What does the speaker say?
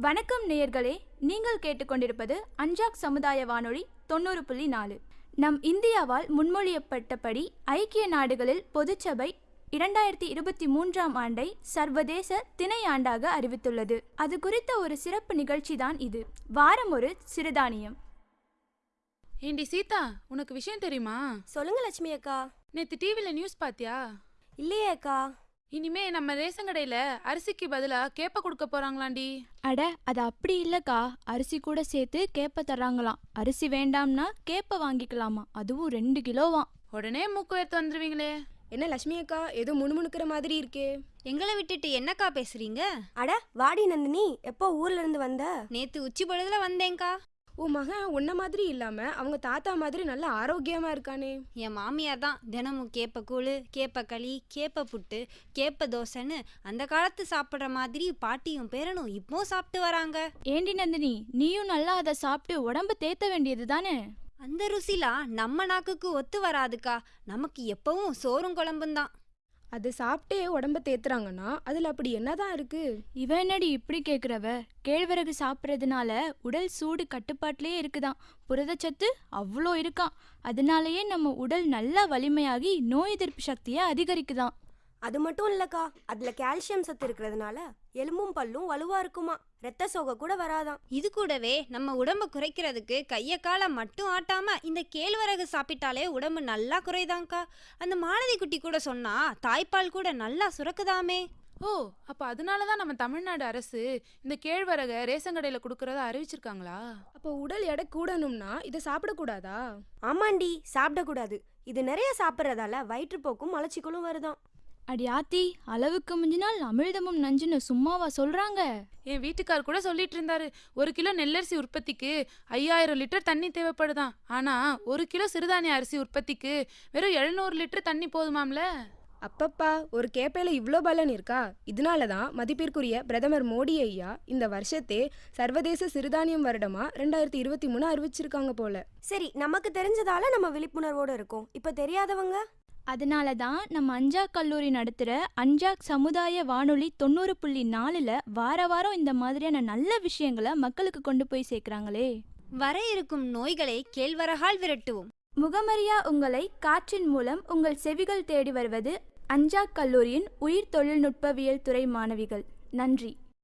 வணக்கம் நேயர்களே நீங்கள் கேட்டுக்கொண்டிருப்பது அஞ்சாக் சமுதாய வானொலி தொண்ணூறு புள்ளி நாலு. நம் இந்தியாவால் முன்மொழியப்பட்டபடி ஐக்கிய நாடுகளில் பொதுச்சபை இரண்டாயிரத்தி இருபத்தி மூன்றாம் ஆண்டை சர்வதேச திணை ஆண்டாக அறிவித்துள்ளது. அது குறித்த ஒரு சிறப்பு நிகழ்ச்சி தான் இது. வாரம் ஒரு சிறுதானியம். ஏண்டி சீதா உனக்கு விஷயம் தெரியுமா? சொல்லுங்க லட்சுமி அக்கா. நேத்து டிவில நியூஸ் பாத்தியா? இல்லையே அக்கா. இனிமே நம்ம ரேஷன் கடையில அரிசிக்கு பதிலா கேப்ப கொடுக்க போறாங்களாண்டி? அட அது அப்படி இல்லக்கா. அரிசி கூட சேர்த்து கேப்ப தர்றாங்களாம். அரிசி வேண்டாம்னா கேப்ப வாங்கிக்கலாமா? அதுவும் ரெண்டு கிலோவாம். உடனே மூக்கு வேர்த்து வந்துருவீங்களே. என்ன லட்சுமி அக்கா ஏதோ முணுமுணுக்கிற மாதிரி இருக்கே. எங்களை விட்டுட்டு என்னக்கா பேசுறீங்க? அட வாடி நந்தினி எப்போ ஊர்ல இருந்து வந்த? நேத்து உச்சி பொழுதுல வந்தேன்க்கா. உன் மகன் உன்ன மாதிரி இல்லாம அவங்க தாத்தா மாதிரி நல்ல ஆரோக்கியமா இருக்கானே. என் மாமியார் தான் தினமும் கேப்ப கூழு கேப்ப களி கேப்ப புட்டு கேப்ப தோசைன்னு அந்த காலத்து சாப்பிட்ற மாதிரி பாட்டியும் பேரனும் இப்பவும் சாப்பிட்டு வராங்க. ஏண்டி நந்தினி நீயும் நல்லா அதை சாப்பிட்டு உடம்பு தேத்த வேண்டியது தானே? அந்த ருசிலாம் நம்ம நாக்குக்கு ஒத்து வராதுக்கா. நமக்கு எப்பவும் சோறும் குழம்பும் தான். அது சாப்பிட்டே உடம்ப தேத்துறாங்கன்னா அதில் அப்படி என்னதான் இருக்கு? இவ என்னடி இப்படி கேட்குறவ கேழ்வரகு சாப்பிட்றதுனால உடல் சூடு கட்டுப்பாட்டிலே இருக்குதாம் புரதச்சத்து அவ்வளோ இருக்காம். அதனாலயே நம்ம உடல் நல்லா வலிமையாகி நோய் எதிர்ப்பு சக்தியை அதிகரிக்குதாம் அது மட்டும் இல்லக்கா. அதுல கால்சியம் சத்து இருக்கிறதுனால எலும்பும் பல்லும் வலுவா இருக்குமா. ரத்த சோகை கூட வராதாம். இது கூடவே நம்ம உடம்ப குறைக்கிறதுக்கு கைய காலை மட்டும் ஆட்டாம இந்த கேழ்வரகு சாப்பிட்டாலே உடம்பு நல்லா குறைதாங்க்கா அந்த மாலதி குட்டி கூட சொன்னா தாய்ப்பால் கூட நல்லா சுரக்குதாமே. ஓ அப்ப அதனாலதான் நம்ம தமிழ்நாடு அரசு இந்த கேழ்வரக ரேஷன் கடையில கொடுக்கறத அறிவிச்சிருக்காங்களா? அப்போ உடல் எடை கூடணும்னா இதை சாப்பிடக்கூடாதா ஆமாண்டி சாப்பிடக்கூடாது இது நிறைய சாப்பிட்றதால வயிற்றுப்போக்கும் மலச்சிக்கலும் வருதாம். அடி ஆத்தி அளவுக்கு மிஞ்சினால் அமிழ்தமும் நஞ்சுன்னு சும்மாவா சொல்றாங்க? என் வீட்டுக்கார் கூட சொல்லிட்டு இருந்தாரு. ஒரு கிலோ நெல்லரிசி உற்பத்திக்கு ஐயாயிரம் லிட்டர் தண்ணி தேவைப்படுதாம் ஆனா ஒரு கிலோ சிறுதானிய அரிசி உற்பத்திக்கு வெறும் எழுநூறு லிட்டர் தண்ணி போதுமாம்ல? அப்பப்பா ஒரு கேப்பையில இவ்ளோ பலன் இருக்கா? இதனால தான் மதிப்பிற்குரிய பிரதமர் மோடி ஐயா இந்த வருஷத்தே சர்வதேச சிறுதானியம் வருடமா ரெண்டாயிரத்தி இருபத்தி மூணு அறிவிச்சிருக்காங்க போல. சரி நமக்கு தெரிஞ்சதால நம்ம விழிப்புணர்வோட இருக்கோம். இப்ப தெரியாதவங்க? அதனால தான் நம்ம அஞ்சாக் கல்லூரி நடத்துகிற அஞ்சாக் சமுதாய வானொலி தொண்ணூறு புள்ளி நாலில் வார வாரம் இந்த மாதிரியான நல்ல விஷயங்களை மக்களுக்கு கொண்டு போய் சேர்க்குறாங்களே. வர இருக்கும் நோய்களை கேழ்வரகால் விரட்டுவோம். முகமறியா உங்களை காற்றின் மூலம் உங்கள் செவிகள் தேடி வருவது அஞ்சாக் கல்லூரியின் உயிர் தொழில்நுட்பவியல் துறை மாணவிகள். நன்றி.